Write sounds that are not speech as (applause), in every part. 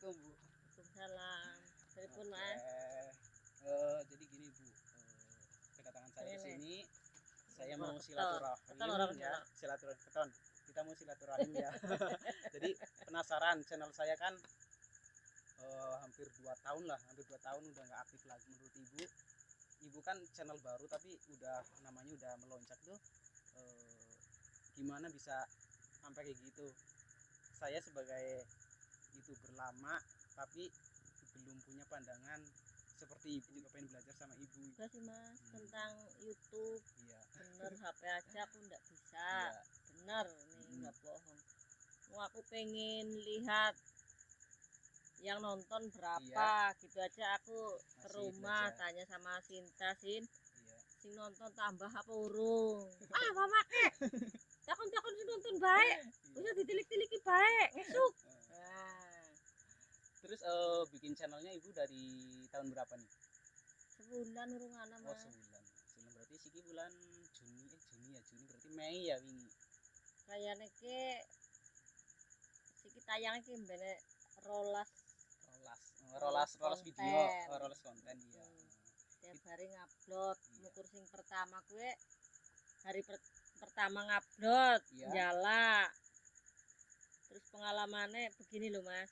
Assalamualaikum Bu. Waalaikumsalam. Telepon Oke. mas. Eh, jadi gini Bu, Eh, kedatangan saya ke Ini. sini, saya mau silaturahim Keton ya, silaturahim keton. Kita mau silaturahim ya. (laughs) jadi penasaran channel saya kan eh, hampir dua tahun lah, hampir dua tahun udah nggak aktif lagi menurut Ibu. Ibu kan channel baru tapi udah namanya udah melonjak tuh. Eh, gimana bisa sampai kayak gitu? Saya sebagai youtuber lama tapi belum punya pandangan seperti ibu juga pengen belajar sama ibu Juga sih mas Hmm. tentang YouTube. iya Bener (laughs) HP aja aku nggak bisa. iya Bener nih Hmm. nggak bohong. Mau aku pengen lihat yang nonton berapa gitu aja aku ke Masih rumah belajar. tanya sama Sinta Sin iya sing nonton tambah apa urung ah mama (laughs) takon takon sing nonton baik iya. udah ditilik-tiliki baik ngesuk terus eh, bikin channelnya ibu dari tahun berapa nih? Sebulan urung ana oh sebulan. Sebulan berarti siki bulan Juni eh Juni ya Juni berarti Mei ya wingi? Kayaknya ke siki tayang iki mbene rolas. Rolas Eh, rolas rolas video oh, rolas konten iya. Hmm. tiap hari ngupload Iya. mukur sing pertama gue hari per- pertama ngupload Iya. jala terus pengalamannya begini loh mas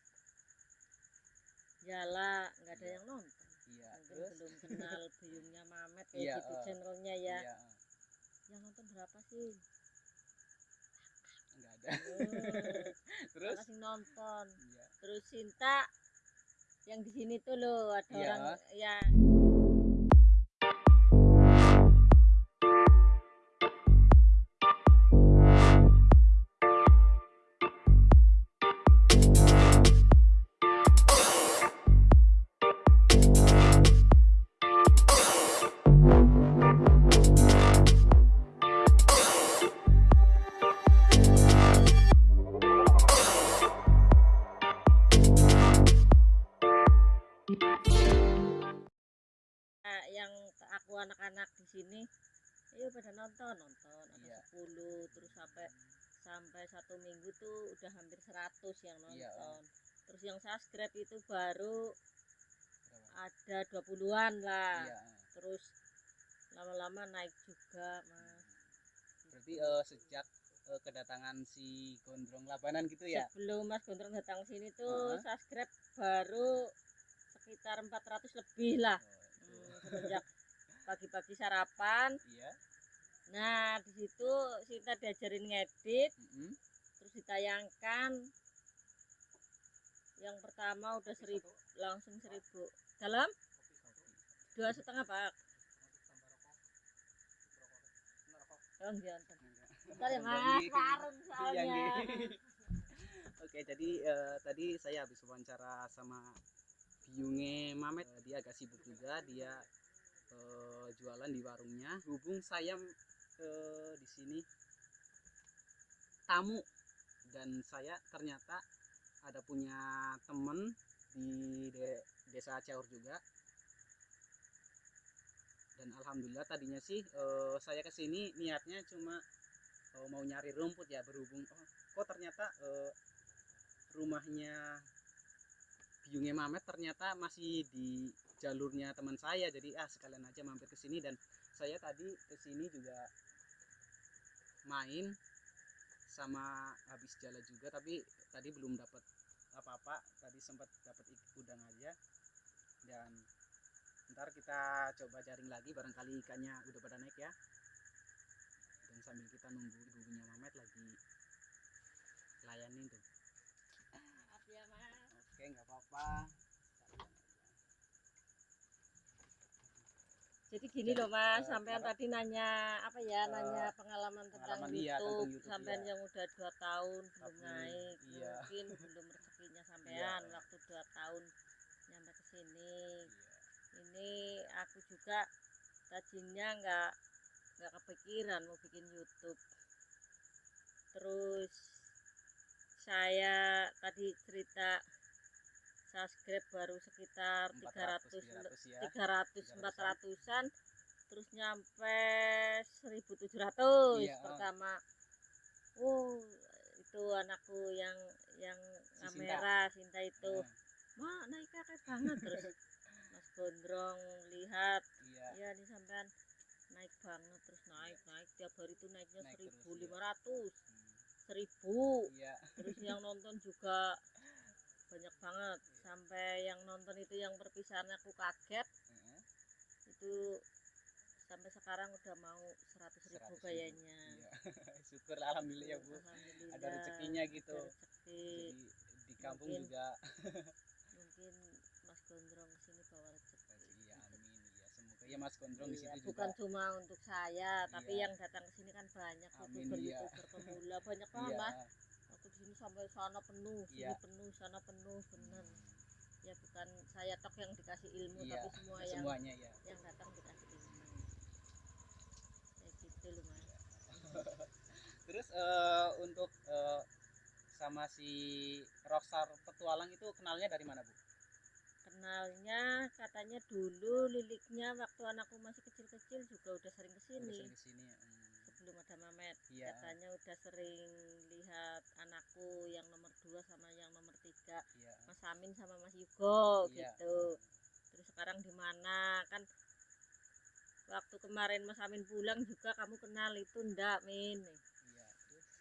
jala nggak ada Iya. yang nonton. Iya mungkin terus? belum kenal (laughs) biungnya Mamet kayak Iya, gitu eh. channelnya ya. iya. Yang nonton berapa sih? Enggak ada. Oh, (laughs) terus? Makasih nonton. Iya. Terus Sinta yang di sini tuh loh ada Iya. orang ya sini ayo pada nonton nonton ada Iya. 10 terus sampai sampai satu minggu tuh udah hampir 100 yang Iya, nonton. terus yang subscribe itu baru ada 20-an lah. Iya terus lama-lama naik juga mas. Berarti eh, sejak eh, kedatangan si gondrong labanan gitu ya? Sebelum mas Gondrong datang sini tuh Heeh. subscribe baru sekitar 400 lebih lah. Oh. Hmm, semenjak pagi-pagi sarapan iya Nah, di situ Sinta diajarin ngedit, mm-mm. terus ditayangkan. Yang pertama udah seribu, langsung seribu. Dalam dua setengah pak. Oh, enggak. Bentar ya mas, karung Iya, soalnya. (laughs) Oke, jadi eh, tadi saya habis wawancara sama biungnya Mamet. Eh, dia agak sibuk juga, dia eh, jualan di warungnya. Hubung saya eh, di sini tamu dan saya ternyata ada punya temen di de- desa Ciaur juga. Dan alhamdulillah tadinya sih eh, saya ke sini niatnya cuma eh, mau nyari rumput ya berhubung oh, kok ternyata eh, rumahnya biungnya Mamet ternyata masih di jalurnya teman saya. Jadi ah sekalian aja mampir ke sini. Dan saya tadi ke sini juga main sama habis jalan juga. Tapi tadi belum dapat apa-apa. Tadi sempat dapat ikan udang aja. Dan ntar kita coba jaring lagi. Barangkali ikannya udah pada naik ya. Dan sambil kita nunggu ibunya Mamet lagi layanin tuh. Maaf ya mas. oke nggak apa-apa Jadi gini loh mas, Eh, sampean tadi nanya apa ya, Eh, nanya pengalaman tentang pengalaman iya, YouTube. YouTube, Sampean iya. yang udah dua tahun belum Tapi, naik, iya. mungkin belum rezekinya sampean Iya. waktu dua tahun nyampe ke sini. Iya. Ini aku juga tadinya nggak nggak kepikiran mau bikin YouTube. Terus saya tadi cerita subscribe baru sekitar 300 400 300 ya. 300 300-an. 400-an terus nyampe 1700 Iya, oh. pertama. Oh itu anakku yang yang Si Sinta. kamera Sinta itu. Nah, mak naik kakek banget terus (laughs) Mas Gondrong lihat. Iya. Ya ini sampean naik banget terus naik naik tiap hari itu naiknya Naik terus, seribu iya. lima ratus. Hmm, iya. Terus yang nonton juga banyak banget. Sampai yang nonton itu yang perpisahan aku kaget Heeh, itu sampai sekarang udah mau seratus ribu 100.000. kayaknya. Iya. (laughs) Syukur alhamdulillah ya bu. Alhamdulillah, ada rezekinya gitu. ada rezeki. jadi di kampung Mungkin. juga. mungkin Mas Gondrong ke sini bawa rezeki. Iya amin. Iya semoga ya Mas Gondrong di Iya, situ bukan juga. cuma untuk saya tapi Iya. yang datang ke sini kan banyak Amin, youtuber iya. youtuber pemula. Banyak banget. iya sini sampai sana penuh sini Iya. penuh sana penuh bener Hmm, ya bukan saya tok yang dikasih ilmu Iya, tapi semua yang semuanya ya yang datang dikasih ilmu kayak gitu loh mas (laughs) terus eh, untuk eh, sama si Rockstar Petualang itu kenalnya dari mana bu? kenalnya katanya dulu liliknya waktu anakku masih kecil-kecil juga udah sering Udah ke sini sering ke sini ya. Hmm, sebelum ada Mamet Iya. katanya udah sering lihat anakku yang nomor dua sama yang nomor tiga iya. Mas Amin sama Mas Yugo Iya. gitu terus sekarang di mana kan waktu kemarin Mas Amin pulang juga kamu kenal itu ndak Min Iya.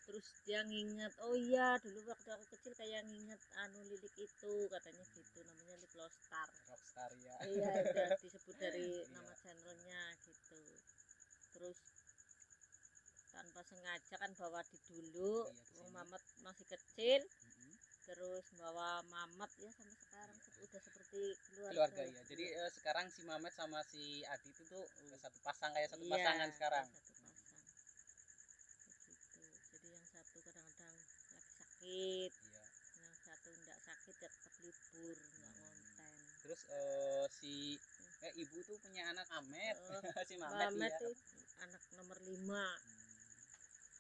Terus dia nginget oh iya dulu waktu aku kecil kayak nginget anu lilik itu katanya gitu namanya Lilik Lostar Rockstar ya. iya udah disebut dari (laughs) Iya. nama channelnya gitu terus tanpa sengaja kan bawa di dulu Iya. Mamet masih kecil Mm-mm. terus bawa Mamet ya sampai sekarang Iya. udah seperti keluarga Keluarga ya. Jadi eh, sekarang si Mamet sama si Adi itu tuh eh, satu pasang kayak satu Iya, pasangan sekarang. satu pasang begitu jadi yang satu kadang-kadang lagi sakit Iya. yang satu enggak sakit ya tetap libur enggak Hmm. ngonten Terus eh, si eh, ibu tuh punya anak Amet, Eh, (laughs) si Mamet, Mamet iya. tuh anak nomor lima Hmm.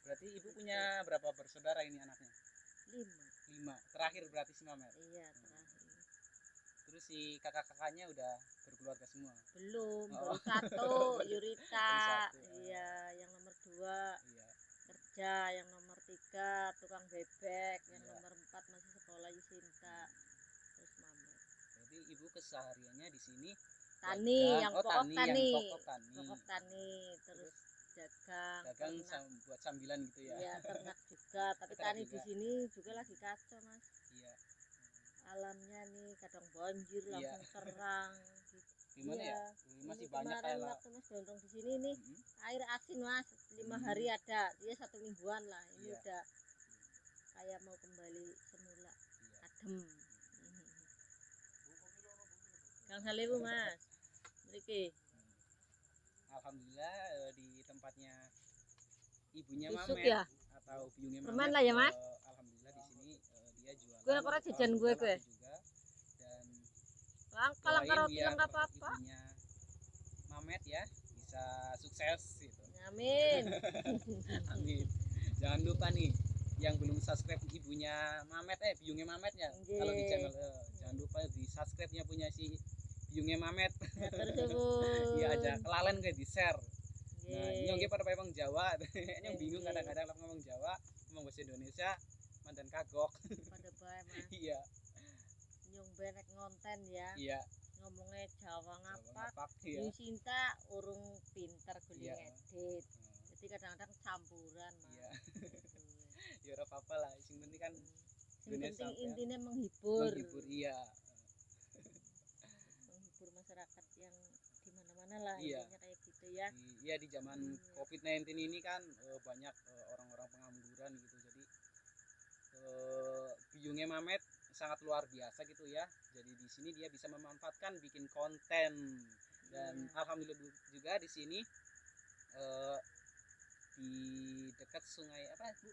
Berarti ibu punya berapa bersaudara ini anaknya? lima Lima. Terakhir berarti si Mamet. iya terakhir Terus si kakak-kakaknya udah berkeluarga semua. belum Oh. baru satu (laughs) Yurita satu, oh. iya yang nomor dua Iya. kerja yang nomor tiga tukang bebek yang Iya. nomor empat masih sekolah Yusinta terus Mamet Jadi ibu kesehariannya di sini tani yang oh, pokok tani, tani yang pokok tani. pokok tani terus dagang dagang ternak. buat sambilan gitu ya. Iya, ternak juga (laughs) tapi tani di sini juga lagi kacau mas Iya. alamnya nih kadang banjir Iya. langsung serang (laughs) gitu. Gimana Iya. ya? Masih Ini banyak kemarin kayak waktu mas gondrong di sini nih Mm-mm. air asin mas lima Hmm. hari ada dia satu mingguan lah ini Iya. udah kayak mau kembali semula Iya. adem Kang Salewu mas Mriki Alhamdulillah eh, di tempatnya ibunya Mamet ya? atau biungnya Permen Mamet, lah ya, Mas? eh, alhamdulillah di sini eh, dia jualan. Gue ora jajan gue, gue. juga dan langka langka roti nggak apa-apa ibunya Mamet ya bisa sukses gitu. amin (laughs) Amin. Jangan lupa nih yang belum subscribe ibunya Mamet eh biungnya Mamet ya kalau di channel eh, jangan lupa di subscribe nya punya si biungnya Mamet ya terus (laughs) kelalen kayak di share. Nah oke pada ngomong Jawa. (laughs) Yang bingung kadang-kadang ngomong Jawa ngomong bahasa Indonesia mantan kagok. Pada bae mas. (laughs) Iya. Nyung benek ngonten ya. Iya. Ngomongnya Jawa ngapak. iya. Yu Sinta urung pinter guling Iya. edit Hmm, jadi kadang-kadang campuran mas. Iya. (laughs) Ya ora apa-apa lah yang penting kan Indonesia penting sampean. intinya menghibur. Menghibur iya menghibur masyarakat yang di mana-mana lah Iya. intinya kayak gitu ya. Di, ya di zaman Iya. COVID-19 ini kan eh, banyak eh, orang-orang pengangguran gitu. Jadi eh, biungnya Mamet sangat luar biasa gitu ya. Jadi di sini dia bisa memanfaatkan bikin konten. Dan Iya. alhamdulillah du- juga di sini eh, di dekat sungai apa bu?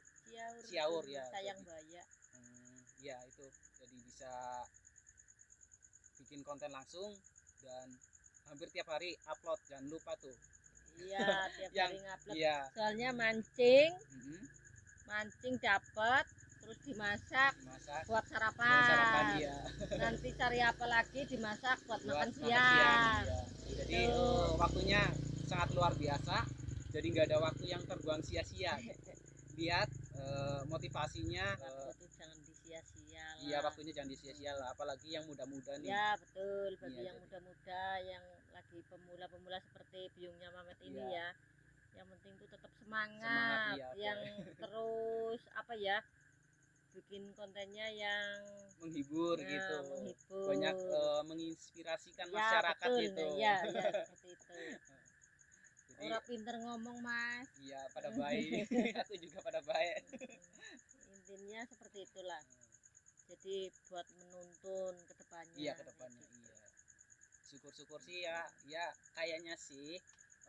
Ciaur, ya, sayang jadi- baya. Hmm, ya itu. Jadi bisa bikin konten langsung dan hampir tiap hari upload jangan lupa tuh. Iya (laughs) tiap Yang- hari ngupload. iya. Soalnya mancing Mhm, mancing dapat terus dimasak dimasak. buat buat sarapan, sarapan iya. (laughs) Nanti cari apa lagi dimasak buat, buat makan siang, iya. jadi eh, waktunya sangat luar biasa. Jadi nggak ada waktu yang terbuang sia-sia. (laughs) Lihat eh, motivasinya eh, waktu itu jangan disia-sia iya waktunya jangan disia-sia lah apalagi yang muda-muda nih. Ya betul. Bagi Iya, yang muda-muda yang lagi pemula-pemula seperti biungnya Mamet ini Iya. ya. Yang penting tuh tetap semangat, Semangat, iya, yang (laughs) terus apa ya bikin kontennya yang menghibur ya, gitu. menghibur. Banyak eh, menginspirasikan Ya, masyarakat betul, gitu. Ya ya seperti itu. (laughs) Jadi orang pinter ngomong mas. Iya pada baik. (laughs) Aku juga pada baik. Intinya seperti itulah jadi buat menuntun ke depannya. Iya ke depannya iya. Syukur-syukur sih ya ya kayaknya sih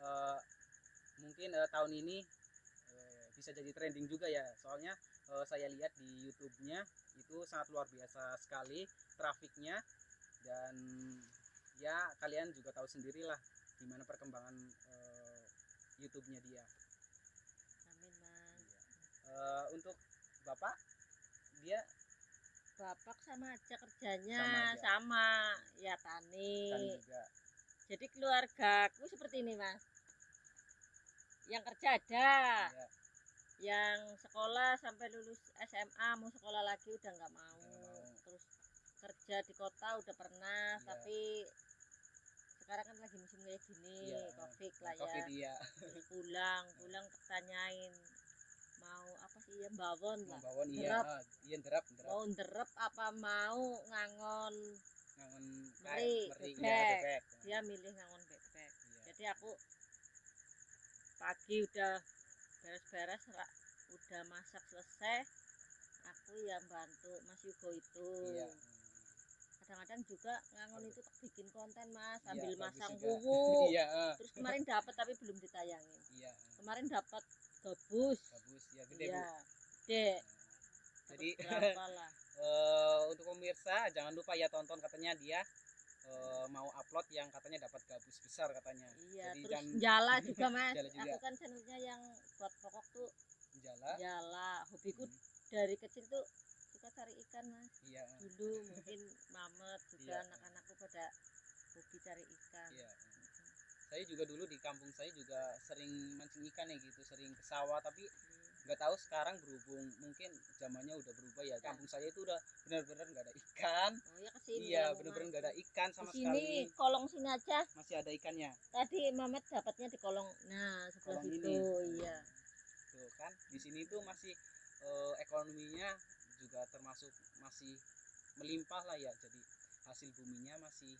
eh, mungkin eh, tahun ini eh, bisa jadi trending juga ya. Soalnya eh, saya lihat di YouTube-nya itu sangat luar biasa sekali trafiknya. Dan ya kalian juga tahu sendirilah gimana perkembangan eh, YouTube-nya dia. Amin mas. Eh, untuk bapak dia bapak sama aja kerjanya Sama aja. sama, ya tani. Juga. Jadi keluarga aku seperti ini mas. Yang kerja ada. Ya, yang sekolah sampai lulus SMA mau sekolah lagi udah nggak mau. Mau. terus kerja di kota udah pernah Iya. tapi sekarang kan lagi musim kayak gini Iya, covid lah ya. covid iya. Terus pulang pulang tanyain mau apa sih ya bawon lah. Membawon iya Derap. ah, iya derap derap mau nderep apa mau ngangon ngangon Meri, bebek. iya bebek. Dia milih ngangon bebek. Iya. jadi aku pagi udah beres-beres udah masak selesai aku yang bantu Mas Yugo itu. Iya. Kadang-kadang juga ngangon itu tak bikin konten Mas Iya, sambil bagus masang wuwu (laughs) iya ah, terus kemarin dapat tapi belum ditayangin. Iya kemarin dapat gabus bagus ya gede iya bu. gede. Jadi (laughs) eh, untuk pemirsa jangan lupa ya tonton katanya dia eh, mau upload yang katanya dapat gabus besar katanya. Iya jadi terus jangan jala (laughs) juga Mas. Jala juga. aku kan channelnya yang buat pokok tuh jala? Jala. Hobiku Hmm, dari kecil tuh suka cari ikan Mas. Iya. Dulu mungkin mamet juga Iya. anak-anakku pada hobi cari ikan. Iya saya juga dulu di kampung saya juga sering mancing ikan ya gitu sering ke sawah tapi nggak tahu sekarang berhubung mungkin zamannya udah berubah ya. Kampung saya itu udah benar-benar nggak ada ikan. Oh ya ke sini iya kamu, benar-benar nggak ada ikan sama sekali. kolong sini aja. Masih ada ikannya. Tadi Mamet dapatnya di kolong nah sebelah kolong situ ini. iya. Tuh kan di sini tuh masih eh, ekonominya juga termasuk masih melimpah lah ya jadi hasil buminya masih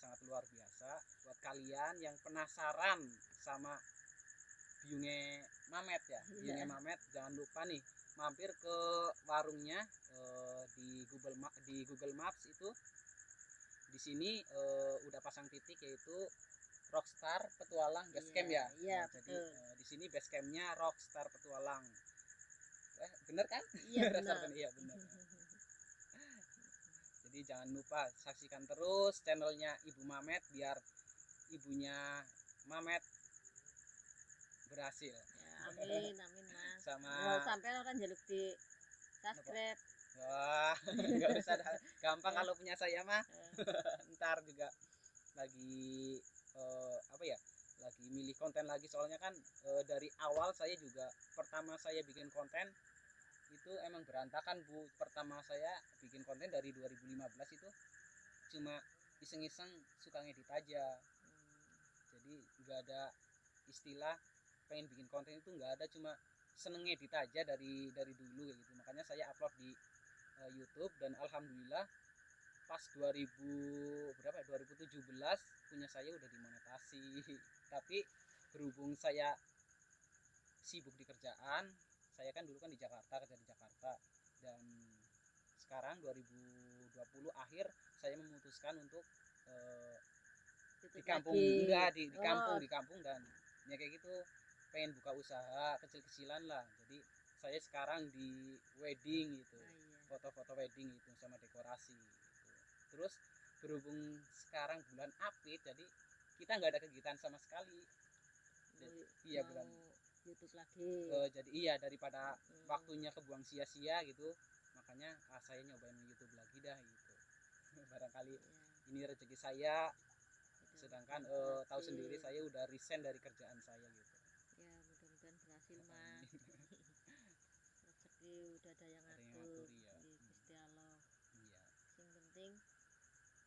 sangat luar biasa buat kalian yang penasaran sama biungnya Mamet ya Iya. biungnya Mamet jangan lupa nih mampir ke warungnya eh, di Google Ma- di Google Maps itu di sini eh, udah pasang titik yaitu Rockstar Petualang Base Camp ya. iya Nah, jadi eh, di sini base campnya Rockstar Petualang. Eh, bener kan? iya (laughs) benar Pen- Iya bener. (laughs) Jadi jangan lupa saksikan terus channelnya Ibu Mamet biar ibunya Mamet berhasil. Ya, (laughs) amin amin mas. Sama. Mau sampai orang jaluk di subscribe. Wah (laughs) nggak usah gampang Ya. kalau punya saya mah. Eh, (laughs) ntar juga lagi eh, apa ya lagi milih konten lagi. Soalnya kan eh, dari awal saya juga pertama saya bikin konten itu emang berantakan bu. Pertama saya bikin konten dari 2015 itu cuma iseng-iseng suka ngedit aja. Jadi nggak ada istilah pengen bikin konten itu nggak ada cuma seneng ngedit aja dari dari dulu gitu. Makanya saya upload di eh, YouTube dan alhamdulillah pas 2000 berapa ya 2017 punya saya udah dimonetasi. (laughs) Tapi berhubung saya sibuk di kerjaan saya kan dulu kan di Jakarta kerja di Jakarta. Dan sekarang 2020 akhir saya memutuskan untuk eh, di kampung. lagi. enggak di, di Oh, kampung di kampung. Dan ya kayak gitu pengen buka usaha kecil-kecilan lah. Jadi saya sekarang di wedding gitu. Ah, iya. foto-foto wedding itu sama dekorasi gitu. terus berhubung sekarang bulan Apit jadi kita nggak ada kegiatan sama sekali. Mau- iya mau bulan YouTube lagi. Eh, jadi iya daripada Hmm. waktunya kebuang sia-sia gitu makanya ah, saya nyobain YouTube lagi dah gitu. (laughs) Barangkali Iya, ini rezeki saya. Sedangkan eh, tahu sendiri saya udah resign dari kerjaan saya gitu. Ya mudah-mudahan berhasil mas. (laughs) Rezeki udah ada yang yang ngatur iya. di Gusti Allah. Penting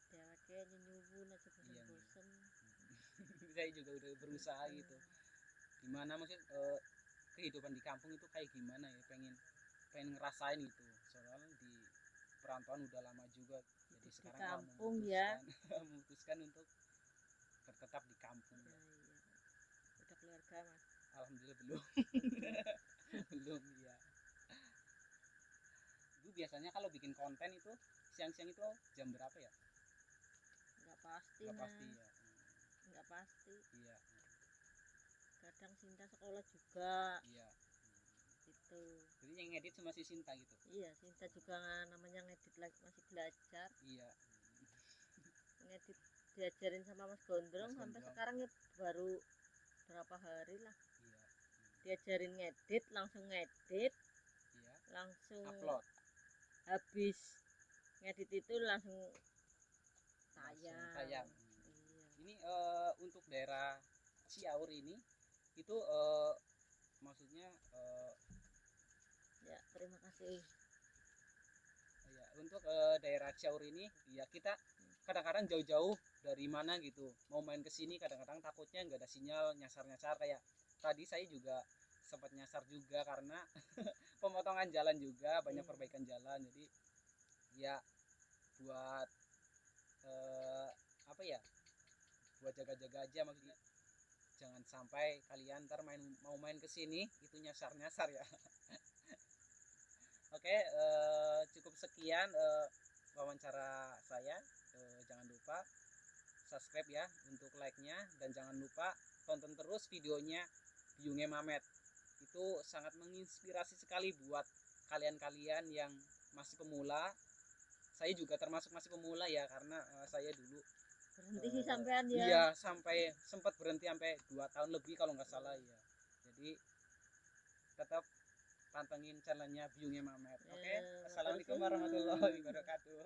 dheweke nyenyuwun aja Iya, bosen-bosen (laughs) saya juga udah berusaha gitu gimana maksud eh, kehidupan di kampung itu kayak gimana ya? Pengen pengen ngerasain itu soalnya di perantauan udah lama juga. Jadi di sekarang kampung ya. memutuskan (laughs) memutuskan untuk bertetap di kampung. Ya. iya. udah keluarga mas? Alhamdulillah belum. (laughs) Belum ya ibu biasanya kalau bikin konten itu siang-siang itu jam berapa ya? Nggak pasti nggak pasti ya nggak pasti. Iya kadang Sinta sekolah juga. Iya. Gitu. Jadi yang ngedit cuma si Sinta gitu? Iya Sinta juga namanya ngedit lagi masih belajar. Iya. Ngedit diajarin sama Mas Gondrong Mas sampai Gondrong. sekarang ya baru berapa hari lah. Iya. Diajarin ngedit langsung ngedit iya. langsung upload. habis ngedit itu langsung langsung tayang tayang. Iya. Ini eh, untuk daerah Ciaur ini itu eh, maksudnya eh, ya terima kasih. Ya untuk eh, daerah Ciaur ini ya kita kadang-kadang jauh-jauh dari mana gitu. Mau main ke sini kadang-kadang takutnya nggak ada sinyal nyasar-nyasar. Kayak tadi saya juga sempat nyasar juga karena (laughs) pemotongan jalan juga banyak Iya. perbaikan jalan. Jadi ya buat eh, apa ya? Buat jaga-jaga aja maksudnya jangan sampai kalian ntar main mau main ke sini itu nyasar-nyasar ya. (laughs) Oke eh, cukup sekian eh, wawancara saya. Eh, jangan lupa subscribe ya untuk like-nya. Dan jangan lupa tonton terus videonya Biungnya Mamet. Itu sangat menginspirasi sekali buat kalian-kalian yang masih pemula. Saya juga termasuk masih pemula ya karena eh, saya dulu berhenti sih sampean ya iya sampai sempat berhenti sampai dua tahun lebih kalau nggak salah ya jadi tetap pantengin channelnya Biungnya Mamet oke Eh, assalamualaikum matur suwun. warahmatullahi wabarakatuh.